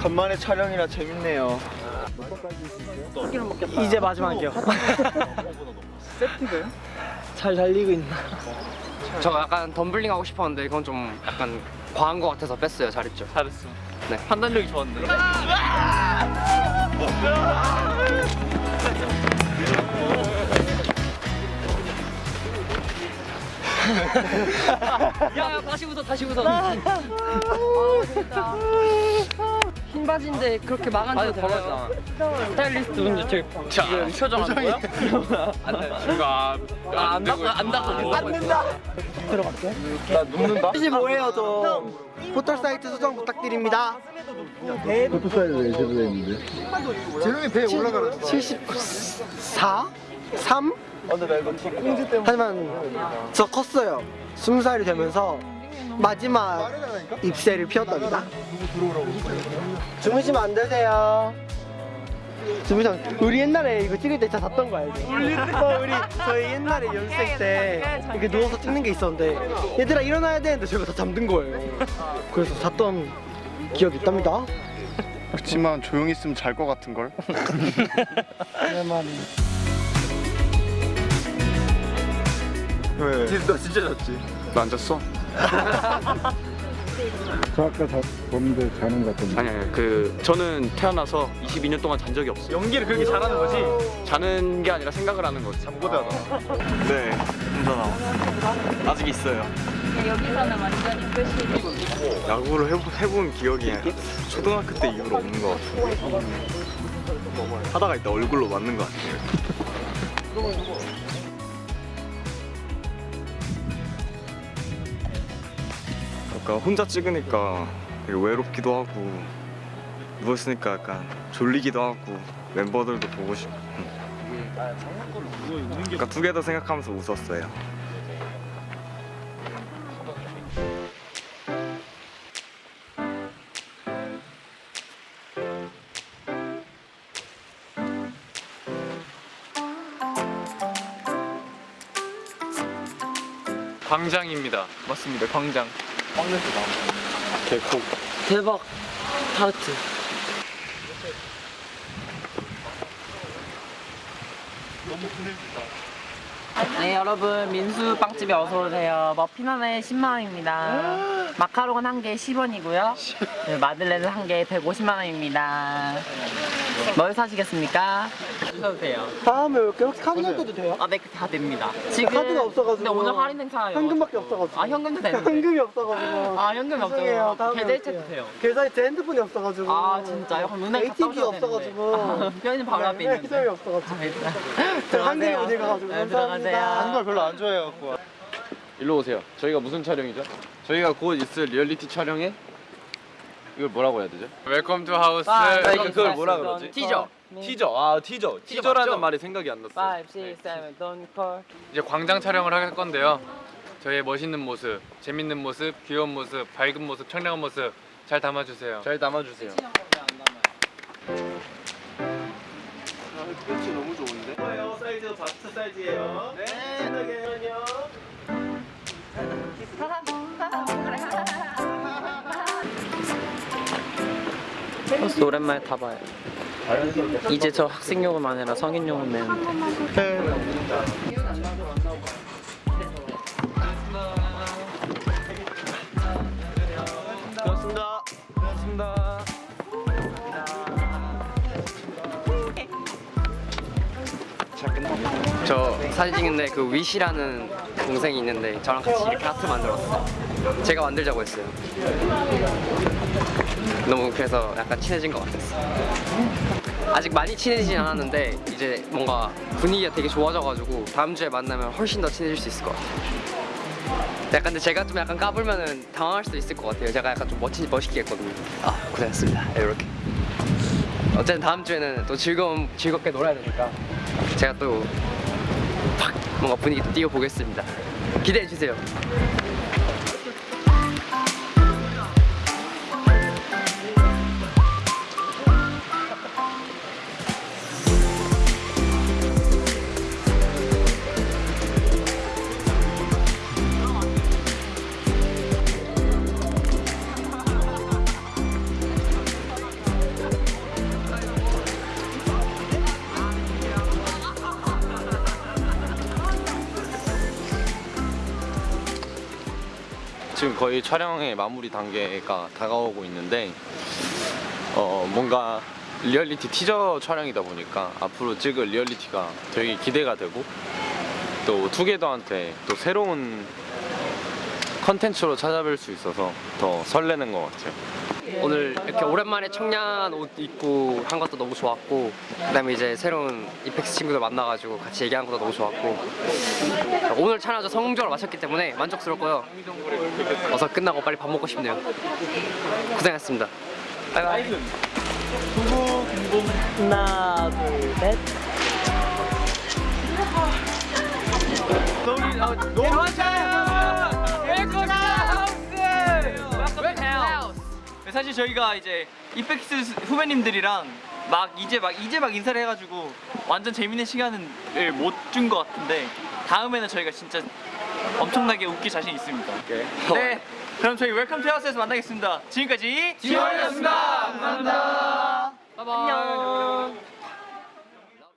간만에 촬영이라 재밌네요. 이제 마지막이요. 세트가요? 잘 달리고 있나? 저 약간 덤블링 하고 싶었는데 이건 좀 약간 과한 것 같아서 뺐어요. 잘했죠. 잘했어. 네. 판단력이 좋았는데. 야, 야 다시 웃어 다시 웃어. 흰 바지인데 그렇게 망한 줄 모르잖아. 스타일리스트 분들 저기 지금 표정하는 거야? 안 닦고 안 닦고 안 된다. 나 눕는다? 75예요 저. 포털 사이트 수정 부탁드립니다. 재롱이 배에 올라가라. 74? 3? 아, 근데 나 이거 꽁지 때문에. 하지만 저 컸어요. 20살이 되면서 마지막 입새를 피웠답니다. 주무시면 안 되세요. 주무시면 우리 옛날에 이거 찍을 때 진짜 잤던 거 알죠? 어, 우리 저희 옛날에 연습생 때 이렇게 누워서 찍는 게 있었는데 얘들아 일어나야 되는데 저희가 다 잠든 거예요. 그래서 잤던 기억이 있답니다. 그렇지만 조용히 있으면 잘 것 같은 걸. 왜? 너 진짜 잤지? 너 앉았어? 저 아까 자, 보는데 자는 것 같던데. 아니 아니 그 저는 태어나서 22년 동안 잔 적이 없어요. 연기를 그렇게 잘하는 거지? 자는 게 아니라 생각을 하는 거지. 잠고대하다. 네, 혼자 나와. 아직 있어요. 여기서는 완전히 끝이 야구를 해보, 해본 기억이 초등학교 때 이후로 없는 것 같아요. 하다가 일단 얼굴로 맞는 것 같아요. 약간 혼자 찍으니까 되게 외롭기도 하고 누워있으니까 약간 졸리기도 하고 멤버들도 보고 싶고 그러니까 두 개 다 생각하면서 웃었어요. 광장입니다. 맞습니다. 광장. 개코. 대박 타르트. 네 여러분 민수 빵집에 어서 오세요. 머핀 하나에 10만 원입니다. 마카롱은 한 개에 10원이고요. 마들렌은 한 개에 150만 원입니다. 뭘 사시겠습니까? 주셔도 돼요. 다음에 이렇게 혹시 카드 낼 때도 돼요? 아, 네, 다 됩니다. 지금 카드가 없어가지고. 근데 오늘 할인 행사예요. 현금밖에 없어가지고. 아, 현금도 되는데. 현금이 없어가지고. 아, 현금이. 없어요. 다음에 계좌이체도. 돼요. 계좌에 제 핸드폰이 없어가지고. 아, 진짜요? 그럼 은행 갔다 오셔도 없어가지고. 되는데. 편의점 바로 앞에 있는데. ATM이 없어가지고. 아, 들어가세요. 어디 가가지고. 네, 감사합니다. 들어가세요. 한걸 별로 안 좋아해갖고. 일로 오세요. 저희가 무슨 촬영이죠? 저희가 곧 있을 리얼리티 촬영에 이걸 뭐라고 해야 되죠? Welcome to House. 아, 그러니까 그걸 뭐라 그러지? 티저. 티저. 아 티저. 티저라는 말이 생각이 안 났어. 5, 6, 7, don't call. 이제 광장 촬영을 할 건데요. 저희의 멋있는 모습, 재밌는 모습, 귀여운 모습, 밝은 모습, 청량한 모습 잘 담아주세요. 잘 담아주세요. 이즈 바스트 사이즈예요. 네. 신나게 버스 오랜만에 타봐요. 이제 저 학생용은 아니라 성인용은 내는데. 저 사진 찍는데 그 위시라는 동생이 있는데 저랑 같이 이렇게 하트 만들었어요. 제가 만들자고 했어요. 너무 그래서 약간 친해진 것 같았어요. 아직 많이 친해지진 않았는데 이제 뭔가 분위기가 되게 좋아져가지고 다음 주에 만나면 훨씬 더 친해질 수 있을 것 같아요. 약간 근데 제가 좀 약간 까불면은 당황할 수도 있을 것 같아요. 제가 약간 좀 멋진 멋있게 했거든요. 아 고생했습니다. 이렇게. 어쨌든 다음 주에는 또 즐거운 즐겁게 놀아야 되니까 제가 또팍 뭔가 분위기 또 띄워 보겠습니다. 기대해 주세요. 지금 거의 촬영의 마무리 단계가 다가오고 있는데 어 뭔가 리얼리티 티저 촬영이다 보니까 앞으로 찍을 리얼리티가 되게 기대가 되고 또 투게더한테 또 새로운 컨텐츠로 찾아뵐 수 있어서 더 설레는 것 같아요. 오늘 이렇게 오랜만에 청량한 옷 입고 한 것도 너무 좋았고 그다음에 이제 새로운 이펙스 친구들 만나가지고 같이 얘기한 것도 너무 좋았고. 오늘 아주 성공적으로 마쳤기 때문에 만족스럽고요. 어서 끝나고 빨리 밥 먹고 싶네요. 고생했습니다. 바이바이. 하나 둘셋. 사실 저희가 이제 이펙스 후배님들이랑 막 이제 막 이제 막 인사를 해가지고 완전 재밌는 시간을 못 준 것 같은데 다음에는 저희가 진짜 엄청나게 웃길 자신 있습니다. 네, 그럼 저희 Welcome to House에서 만나겠습니다. 지금까지 TO1이었습니다. 감사합니다. 안녕